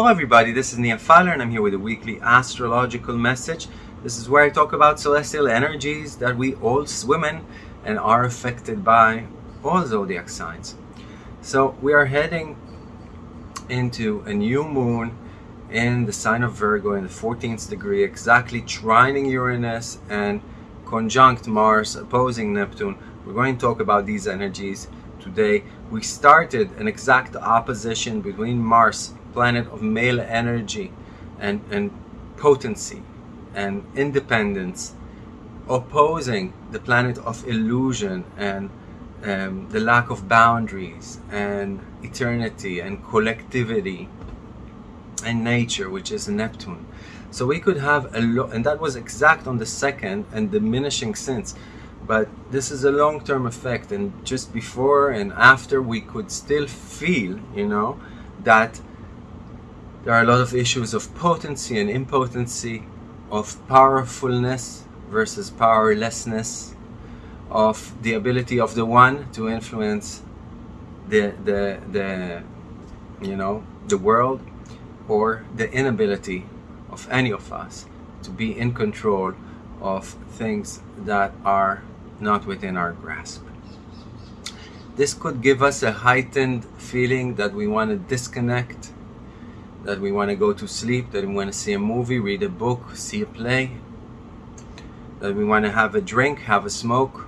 Hello everybody, this is Nia Fowler and I'm here with a weekly astrological message. This is where I talk about celestial energies that we all swim in and are affected by all zodiac signs. So we are heading into a new moon in the sign of Virgo in the 14th degree, exactly trining Uranus and conjunct Mars, opposing Neptune. We're going to talk about these energies today. We started an exact opposition between Mars planet of male energy and, and potency and independence opposing the planet of illusion and um, the lack of boundaries and eternity and collectivity and nature which is Neptune. So we could have a lot and that was exact on the second and diminishing since but this is a long-term effect and just before and after we could still feel you know that there are a lot of issues of potency and impotency, of powerfulness versus powerlessness, of the ability of the one to influence the, the, the, you know, the world, or the inability of any of us to be in control of things that are not within our grasp. This could give us a heightened feeling that we want to disconnect that we want to go to sleep, that we want to see a movie, read a book, see a play, that we want to have a drink, have a smoke,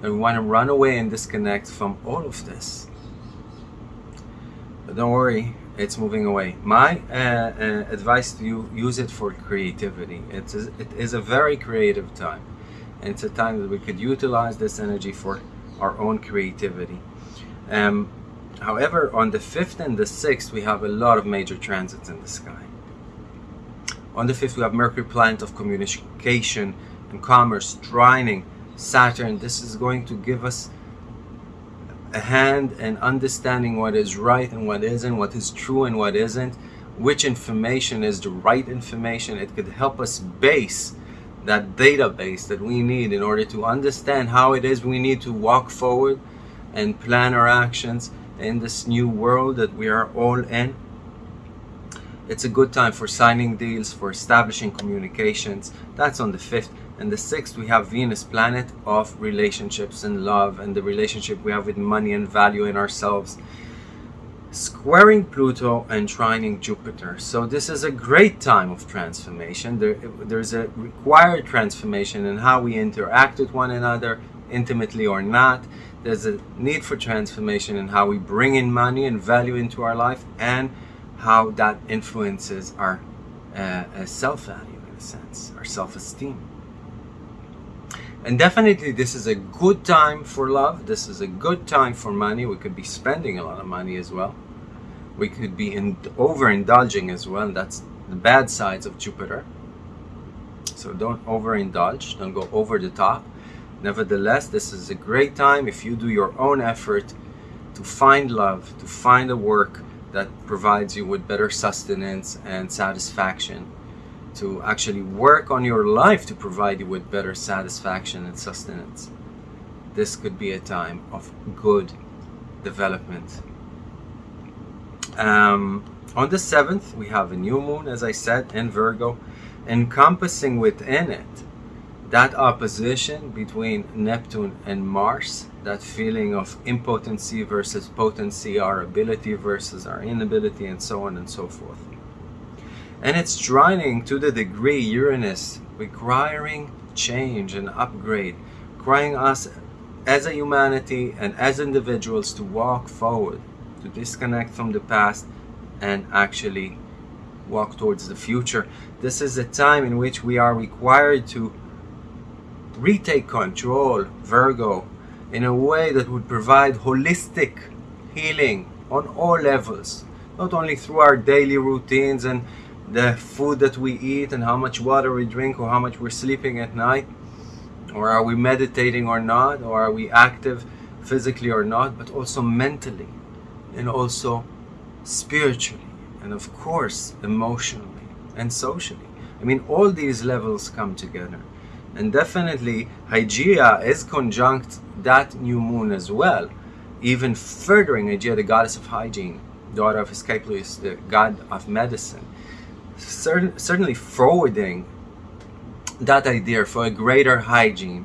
that we want to run away and disconnect from all of this. But don't worry, it's moving away. My uh, uh, advice to you, use it for creativity. It is, it is a very creative time. And it's a time that we could utilize this energy for our own creativity. Um, However, on the 5th and the 6th, we have a lot of major transits in the sky. On the 5th, we have Mercury, planet of communication and commerce, trining Saturn. This is going to give us a hand in understanding what is right and what isn't, what is true and what isn't, which information is the right information. It could help us base that database that we need in order to understand how it is we need to walk forward and plan our actions in this new world that we are all in. It's a good time for signing deals, for establishing communications. That's on the 5th. And the 6th, we have Venus, planet of relationships and love and the relationship we have with money and value in ourselves. Squaring Pluto and trining Jupiter. So this is a great time of transformation. There, there's a required transformation in how we interact with one another, intimately or not there's a need for transformation in how we bring in money and value into our life and how that influences our uh, uh, self-value in a sense, our self-esteem. And definitely this is a good time for love. This is a good time for money. We could be spending a lot of money as well. We could be in, overindulging as well. That's the bad sides of Jupiter. So don't overindulge. Don't go over the top. Nevertheless, this is a great time if you do your own effort to find love, to find a work that provides you with better sustenance and satisfaction, to actually work on your life to provide you with better satisfaction and sustenance. This could be a time of good development. Um, on the 7th, we have a new moon, as I said, in Virgo, encompassing within it that opposition between Neptune and Mars, that feeling of impotency versus potency, our ability versus our inability, and so on and so forth. And it's trining to the degree Uranus requiring change and upgrade, requiring us as a humanity and as individuals to walk forward, to disconnect from the past and actually walk towards the future. This is a time in which we are required to retake control, Virgo, in a way that would provide holistic healing on all levels, not only through our daily routines and the food that we eat and how much water we drink or how much we're sleeping at night, or are we meditating or not, or are we active physically or not, but also mentally and also spiritually and of course emotionally and socially. I mean, all these levels come together. And definitely Hygeia is conjunct that new moon as well, even furthering Hygeia, the goddess of hygiene, daughter of Asclepius, the god of medicine, certain, certainly forwarding that idea for a greater hygiene,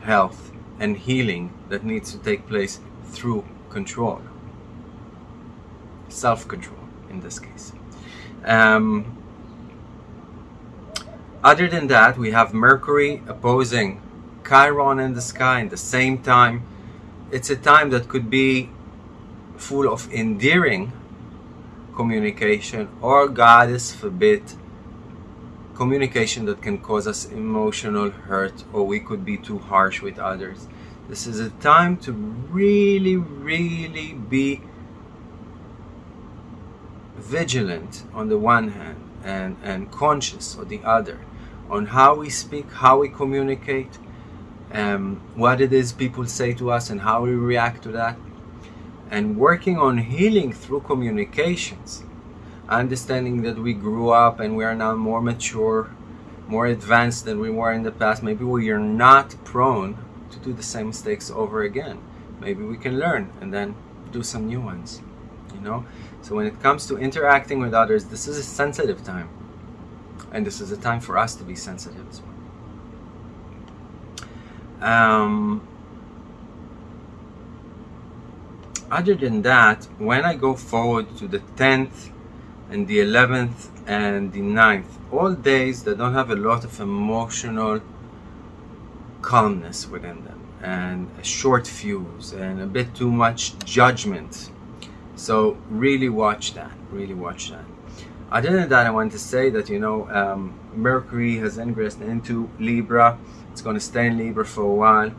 health, and healing that needs to take place through control. Self-control, in this case. Um, other than that, we have Mercury opposing Chiron in the sky in the same time. It's a time that could be full of endearing communication or, goddess forbid, communication that can cause us emotional hurt or we could be too harsh with others. This is a time to really, really be vigilant on the one hand and, and conscious on the other on how we speak, how we communicate, um, what it is people say to us and how we react to that. And working on healing through communications, understanding that we grew up and we are now more mature, more advanced than we were in the past. Maybe we are not prone to do the same mistakes over again. Maybe we can learn and then do some new ones, you know? So when it comes to interacting with others, this is a sensitive time. And this is a time for us to be sensitive as well. Um, other than that, when I go forward to the 10th and the 11th and the 9th, all days that don't have a lot of emotional calmness within them and a short fuse and a bit too much judgment. So really watch that, really watch that. Other than that, I want to say that, you know, um, Mercury has ingressed into Libra. It's going to stay in Libra for a while.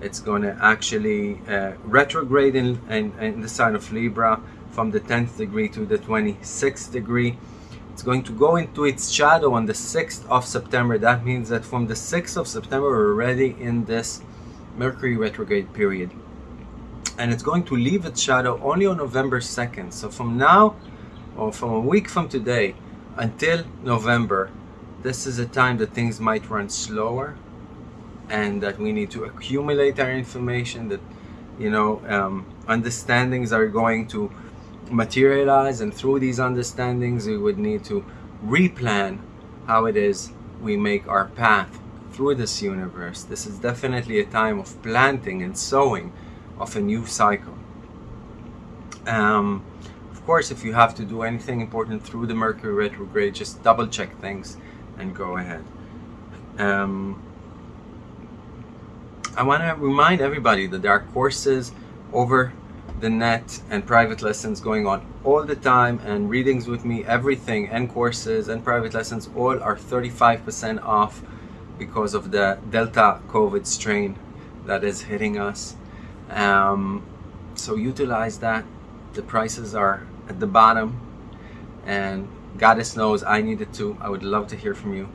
It's going to actually uh, retrograde in, in, in the sign of Libra from the 10th degree to the 26th degree. It's going to go into its shadow on the 6th of September. That means that from the 6th of September, we're already in this Mercury retrograde period. And it's going to leave its shadow only on November 2nd. So from now or from a week from today until November, this is a time that things might run slower and that we need to accumulate our information that you know um, understandings are going to materialize and through these understandings we would need to replan how it is we make our path through this universe. This is definitely a time of planting and sowing of a new cycle. Um, course, if you have to do anything important through the Mercury retrograde, just double check things and go ahead. Um, I want to remind everybody that there are courses over the net and private lessons going on all the time and readings with me, everything and courses and private lessons all are 35% off because of the Delta COVID strain that is hitting us. Um, so utilize that. The prices are at the bottom. And goddess knows I needed to I would love to hear from you.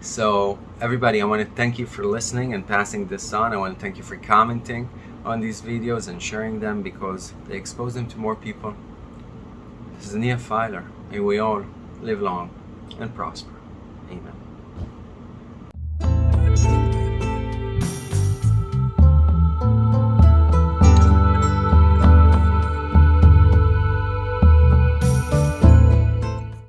So everybody I want to thank you for listening and passing this on. I want to thank you for commenting on these videos and sharing them because they expose them to more people. This is Nia Filer may we all live long and prosper. Amen